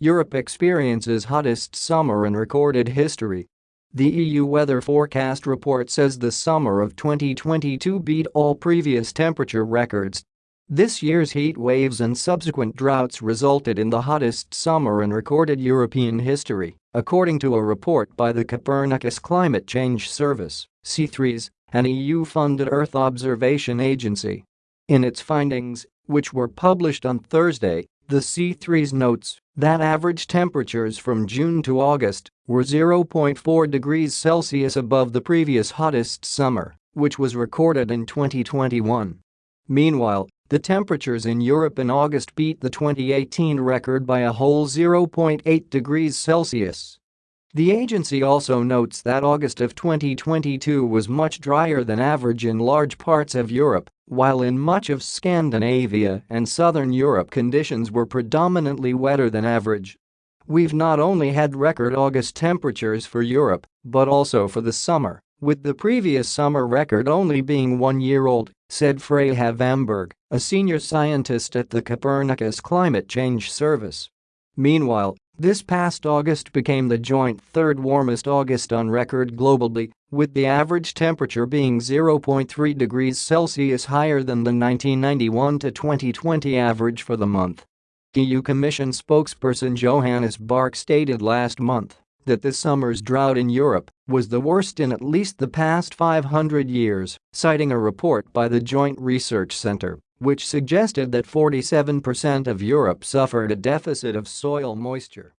Europe experiences hottest summer in recorded history. The EU weather forecast report says the summer of 2022 beat all previous temperature records. This year's heat waves and subsequent droughts resulted in the hottest summer in recorded European history, according to a report by the Copernicus Climate Change Service, C3s, an EU-funded Earth observation agency. In its findings, which were published on Thursday, the C3s notes that average temperatures from June to August were 0.4 degrees Celsius above the previous hottest summer, which was recorded in 2021. Meanwhile, the temperatures in Europe in August beat the 2018 record by a whole 0.8 degrees Celsius. The agency also notes that August of 2022 was much drier than average in large parts of Europe, while in much of Scandinavia and southern Europe conditions were predominantly wetter than average. We've not only had record August temperatures for Europe, but also for the summer, with the previous summer record only being one year old, said Freja Vamborg, a senior scientist at the Copernicus Climate Change Service. Meanwhile, this past August became the joint third warmest August on record globally, with the average temperature being 0.3 degrees Celsius higher than the 1991 to 2020 average for the month. EU Commission spokesperson Johannes Bahrke stated last month that this summer's drought in Europe was the worst in at least the past 500 years, citing a report by the Joint Research Center which suggested that 47% of Europe suffered a deficit of soil moisture.